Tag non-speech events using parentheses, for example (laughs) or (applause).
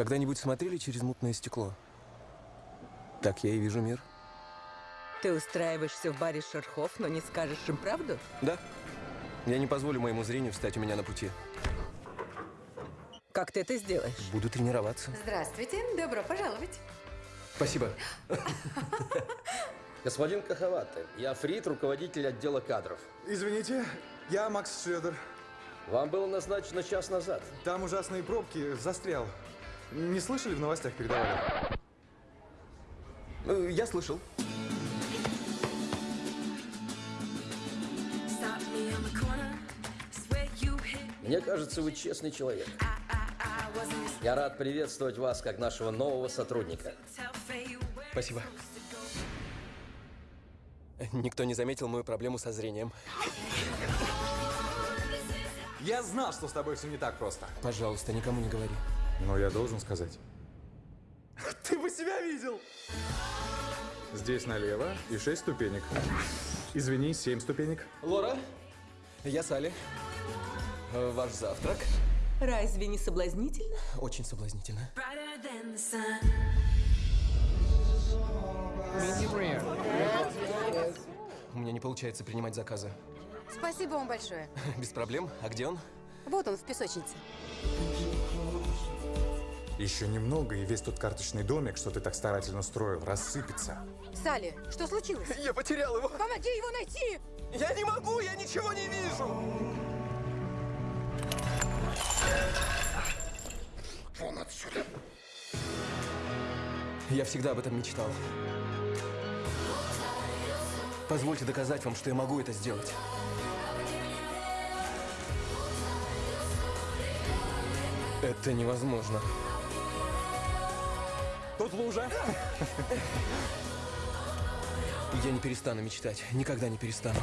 Когда-нибудь смотрели через мутное стекло? Так я и вижу мир. Ты устраиваешься в баре шерхов, но не скажешь им правду? Да. Я не позволю моему зрению встать у меня на пути. Как ты это сделаешь? Буду тренироваться. Здравствуйте, добро пожаловать. Спасибо. (laughs) Господин Кахаваты, я Фрид, руководитель отдела кадров. Извините, я Макс Шредер. Вам было назначено час назад. Там ужасные пробки, застрял. Не слышали, в новостях передавали? Э, Я слышал. Мне кажется, вы честный человек. Я рад приветствовать вас как нашего нового сотрудника. Спасибо. Никто не заметил мою проблему со зрением. Я знал, что с тобой все не так просто. Пожалуйста, никому не говори. Но я должен сказать. (laughs) Ты бы себя видел! Здесь налево и шесть ступенек. Извини, семь ступенек. Лора, я Салли. Э, Ваш завтрак. Разве не соблазнительно? Очень соблазнительно. У меня не получается принимать заказы. Спасибо вам большое. (laughs) Без проблем. А где он? Вот он в песочнице. Еще немного, и весь тот карточный домик, что ты так старательно строил, рассыпется. Салли, что случилось? Я потерял его. Помоги его найти! Я не могу, я ничего не вижу. Вон отсюда. Я всегда об этом мечтал. Позвольте доказать вам, что я могу это сделать. Это невозможно. Тут лужа. Я не перестану мечтать. Никогда не перестану.